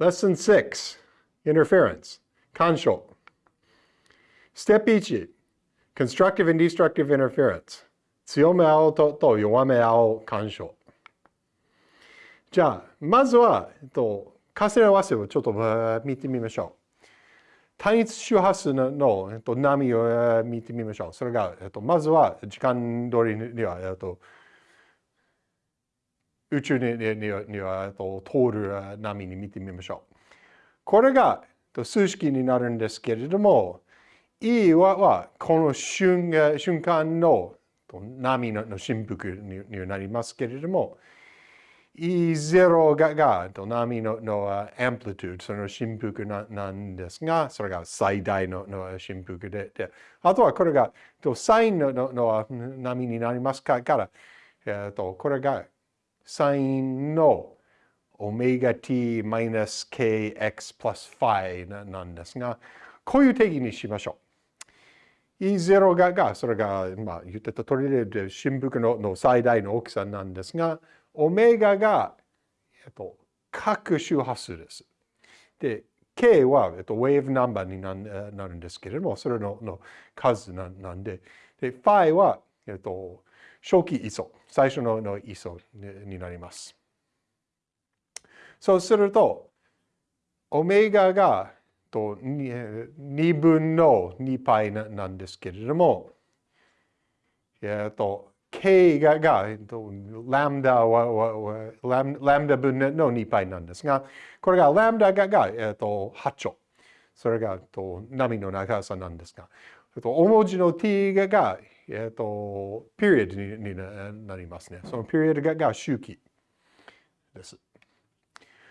Lesson 6 Interference 干渉 Step 1 Constructive and Destructive Interference. 強め合うとと弱め合う干渉じゃあまずは、えっと、重ね合わせをちょっと見てみましょう。単一周波数の、えっと、波を見てみましょう。それが、えっと、まずは時間通りには、えっと、宇宙にには通る波に見てみましょう。これが数式になるんですけれども、E ははこの瞬瞬間の波の振幅になりますけれども、E0 がが波ののアンプリトゥード、その振幅ななんですが、それが最大のの振幅でで、あとはこれがサインのの波になりますから、えー、とこれがサインのオメガ t マイナス kx プラスファイなんですが、こういう定義にしましょう。E0 がが、それが、まあ、言ってた通りで、振幅のの最大の大きさなんですが、オメガが、えっと、各周波数です。で、k は、えっと、ウェーブナンバーにななるんですけれども、それのの数なんで、で、ファイは、えっと、初期位相、最初のの位相になります。そうすると、オメガがと 2, 分の2パなんですけれども、えっと、K がが、ラムダはラムラムダ分の2パなんですが、これがラムダがが、えっと、8兆。それが、と、波の長さなんですが、えっと、大文字の t がが、えっと、ピリオドにになりますね。そのピリオドが周期です。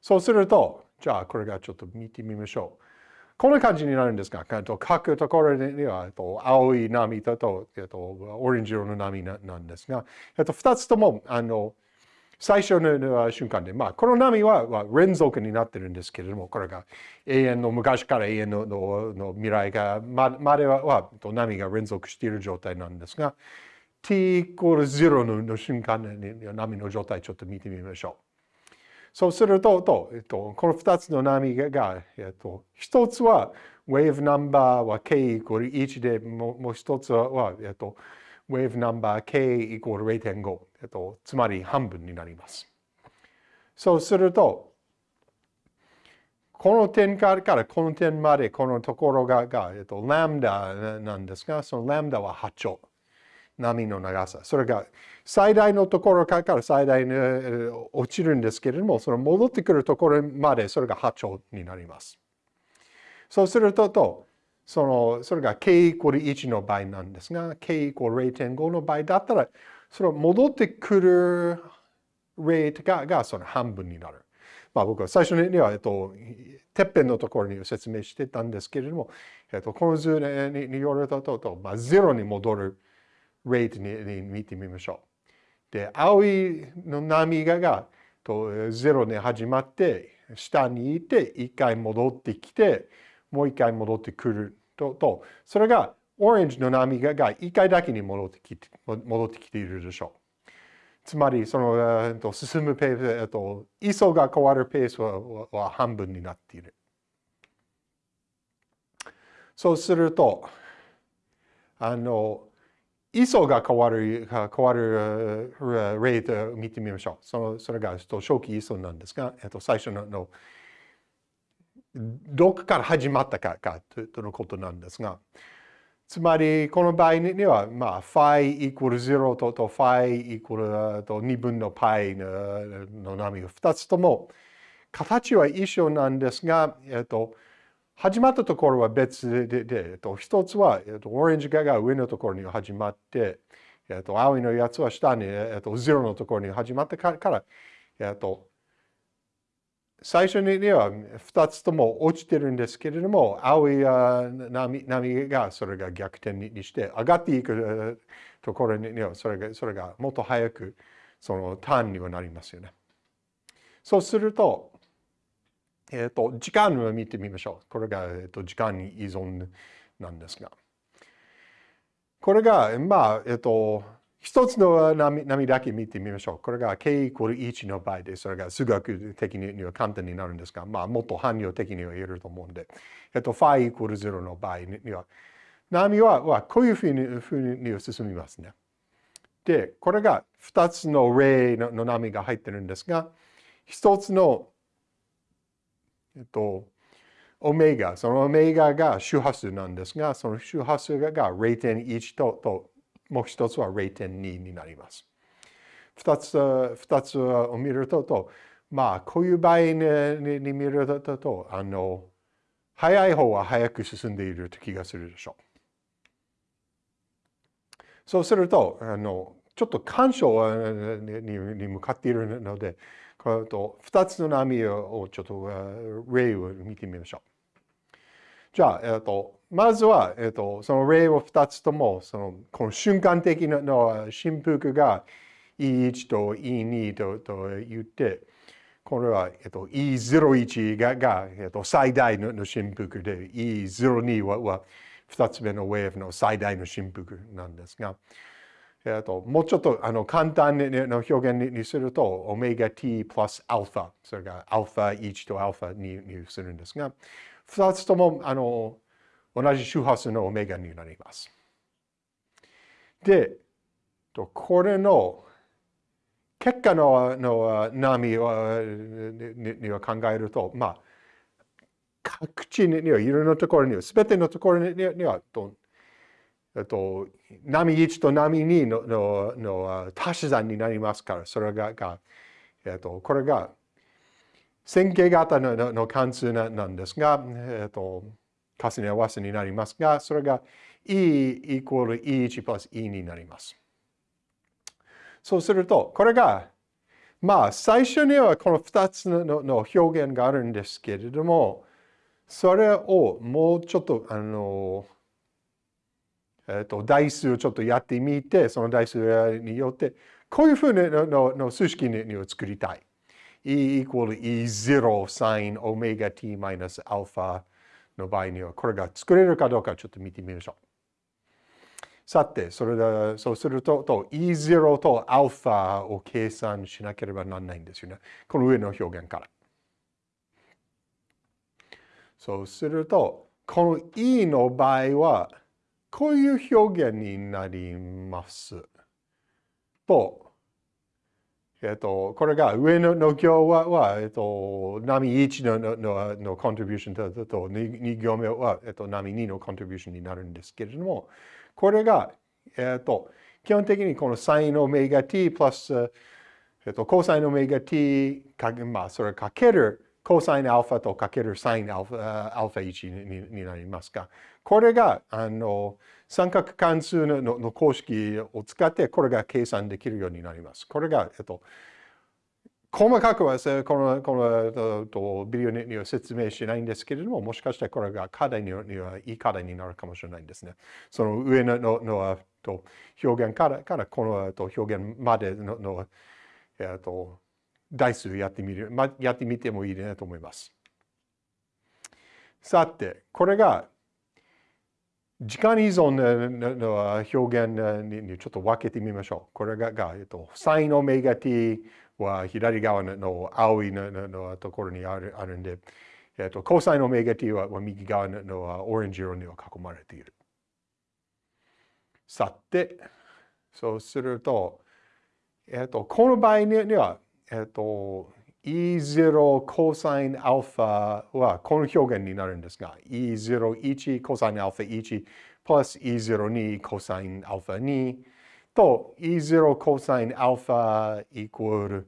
そうすると、じゃあこれがちょっと見てみましょう。こんな感じになるんですが、書くところには、えっと青い波とと、えっと、オレンジ色の波なんですが、えっと、2つとも、あの、最初の瞬間で、まあ、この波は連続になってるんですけれども、これが永遠の昔から永遠のの未来がままではは波が連続している状態なんですが、t イコール0のの瞬間に波の状態ちょっと見てみましょう。そうすると、とえっと、この2つの波が、えっと、1つは wave number は k イコール1で、もうもう1つは、えっと、wave number k イコール0.5、えっと、つまり半分になります。そうすると、この点からこの点までこのところがが、えっと、ラムダなんですが、そのラムダは8兆。波の長さ。それが最大のところから最大に落ちるんですけれども、その戻ってくるところまでそれが8兆になります。そうする、とその、それが k イコール1の場合なんですが、k イコール0.5の場合だったら、その戻ってくる rate ががその半分になる。まあ僕は最初には、えっと、てっぺんのところに説明してたんですけれども、えっと、この図にによると、とまあ、ゼロに戻る rate にに見てみましょう。で、青いの波ががとゼロに始まって、下にいて、一回戻ってきて、もう一回戻ってくると、とそれがオレンジの波が一回だけに戻ってきて戻ってきているでしょう。つまり、その、えっと、進むペース、えっと、位相が変わるペースはは半分になっている。そうすると、あの、位相が変わる、変わるレートを見てみましょう。そのそれがえっと初期位相なんですが、えっと、最初ののどこから始まったかかとのことなんですが、つまり、この場合には、まあ、ファイイコール0ととファイイコールと2分のパイの波が2つとも形は一緒なんですが、えっと、始まったところは別で、でえっと、一つは、えっと、オレンジが上のところに始まって、えっと、青いのやつは下に、えっと、0のところに始まってから、えっと、最初には2つとも落ちてるんですけれども、青い波波がそれが逆転にして、上がっていくところにはそれがそれがもっと早くそのターンにはなりますよね。そうすると、えっ、ー、と、時間を見てみましょう。これが、えーと、時間に依存なんですが。これが、まあ、えっ、ー、と、一つの波波だけ見てみましょう。これが k イコール1の場合で、それが数学的には簡単になるんですが、まあ、もっと汎用的には言えると思うんで、えっと、φ イイコール0の場合には、波ははこういうふうにふうに進みますね。で、これが2つの例の波が入ってるんですが、1つの、えっと、オメガ、そのオメガが周波数なんですが、その周波数が0.1とともう一つは0.2になります。二つ、二つを見ると、まあ、こういう場合にに見ると、あの、早い方は早く進んでいると気がするでしょう。そうすると、あの、ちょっと干渉に向かっているので、と2つの波をちょっと例を見てみましょう。じゃあ、えっと、まずは、えっと、その例を2つとも、その、この瞬間的なの振幅が E1 と E2 とと言って、これは、えっと、E01 がが、えっと、最大の振幅で、E02 はは2つ目のウェーブの最大の振幅なんですが、えっと、もうちょっとあの簡単の表現にすると、オメガ t プラスアルファ、それがアルファ1とアルファ2にするんですが、二つともあの同じ周波数のオメガになります。で、これの結果のの波をには考えると、まあ、各地には、いろんなところには、すべてのところには、とと波1と波2ののの足し算になりますから、それが、がえっと、これが線形型のの関数なんですが、えっと、重ね合わせになりますが、それが e イコール e1 プラス e になります。そうすると、これが、まあ、最初にはこの2つのの表現があるんですけれども、それをもうちょっと、あの、えっと、代数をちょっとやってみて、その代数によって、こういうふうののの数式を作りたい。E equal E0 sin omega t minus alpha の場合には、これが作れるかどうかちょっと見てみましょう。さて、それで、そうすると、と E0 と α を計算しなければならないんですよね。この上の表現から。そうすると、この E の場合は、こういう表現になります。と、えっと、これが上のの行は、はえっと、波1のののコントリビューションとと 2, 2行目は、えっと、波2のコントリビューションになるんですけれども、これが、えっと、基本的にこのサインオメガ t プラス、えっと、コサインオメガ t か、まあ、それかけるコサインアルファとかけるサインアルファアルファ1にになりますが、これが、あの、三角関数のの公式を使って、これが計算できるようになります。これが、えっと、細かくはこのこのとビデオには説明しないんですけれども、もしかしたらこれが課題にはいい課題になるかもしれないんですね。その上のののと表現からからこのと表現までのの、えっと台数やってみる、ま、やってみてもいいなと思います。さて、これが時間依存の表現にちょっと分けてみましょう。これが、がえっと、サインオメガ t は左側の青いのところにあるあるんで、えっと、コサインオメガ t は右側のオレンジ色には囲まれている。さて、そうすると、えっと、この場合には、えっと、E0 コサインアルファはこの表現になるんですが、E01 コサインアルファ1プラス E02 コサインアルファ2と E0 コサインアルファイコール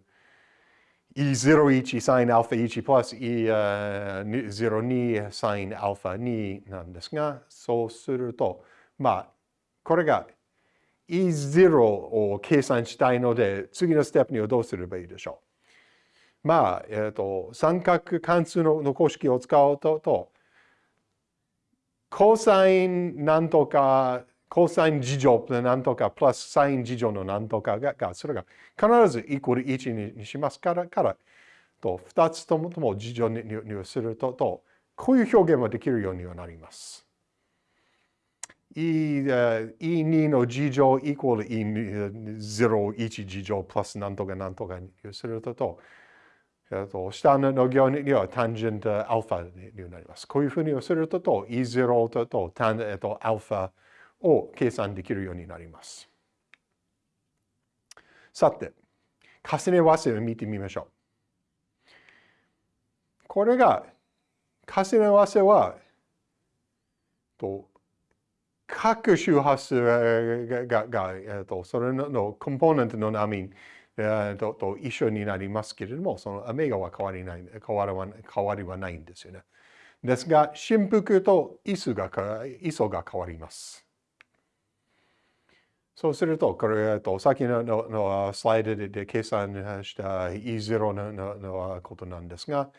E01 サインアルファ1プラス E02 サインアルファ2なんですが、そうすると、まあ、これが E0 を計算したいので、次のステップにはどうすればいいでしょうまあ、えっ、ー、と、三角関数の公式を使うと、とコサインなんとか、コサイン事乗なんとか、プラスサイン事乗のなんとかが、がそれが必ずイコール1にしますから、から、と、二つともとも事乗ににすると、と、こういう表現もできるようにはなります。E2 の事乗イコール E01 事乗プラスなんとかなんとかにすると、下の行にはタンジェントアルファになります。こういうふうにすると、E0 ととタン、えっと、アルファを計算できるようになります。さて、重ね合わせを見てみましょう。これが、重ね合わせは、と各周波数がががえー、とそれのコンポーネントの波、えー、とと一緒になりますけれども、そのアメガは変わりない変わりは変わりはないんですよね。ですが、振幅と位数が位相が変わります。そうすると、これ、えっと先のののスライドで計算した E0 のののことなんですが、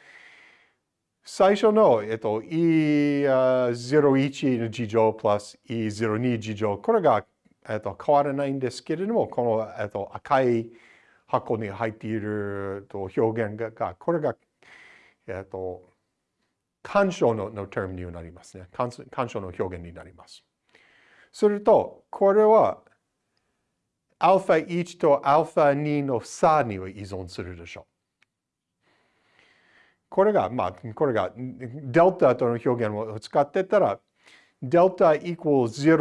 最初の、えっと、E01 の事乗プラス E02 事乗、これが、えっと、変わらないんですけれども、この、えっと、赤い箱に入っていると表現が、これが、えっと、干渉のの term になりますね。干渉の表現になります。すると、これは、α1 と α2 の差には依存するでしょう。これが、まあ、これが、デルタとの表現を使ってたら、デルタイコール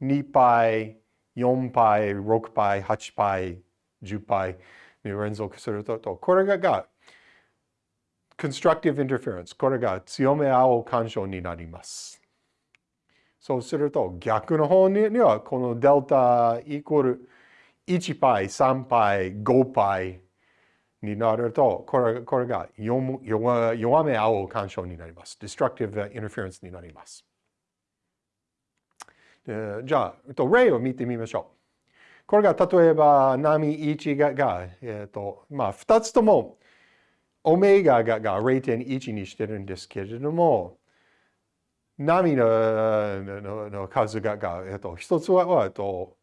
0、2 π、4 π、6 π、8 π、 10倍に連続すると、これが constructive interference、これが強め青干渉になります。そうすると逆の方にはこのデルタイコール 1π、3π、5π になると、これこれが弱弱め青干渉になります。destructive interference になります。じゃあ、例を見てみましょう。これが例えば波1がが、えーとまあ、2つともオメガがが0.1にしてるんですけれども、波ののの数がが、えーと、1つは、えーと、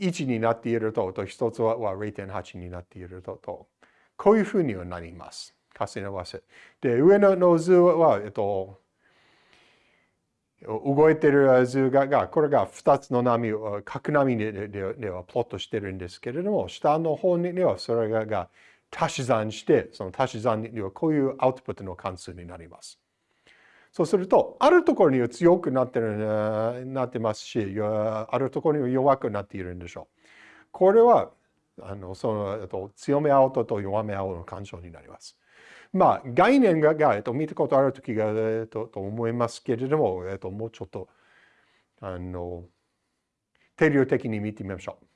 1になっていると、と1つは0.8になっていると。とこういうふうにはなります。重ね合わせ。で、上の図は、えっと、動いてる図が、がこれが2つの波を、角波ではプロットしてるんですけれども、下の方にはそれが足し算して、その足し算にはこういうアウトプットの関数になります。そうすると、あるところには強くなってるなってますし、あるところには弱くなっているんでしょう。これはあのその、強め合うと弱め合うの干渉になります。まあ、概念が、えっと、見たことある時が、えっと、と思いますけれども、えっと、もうちょっと、あの、定量的に見てみましょう。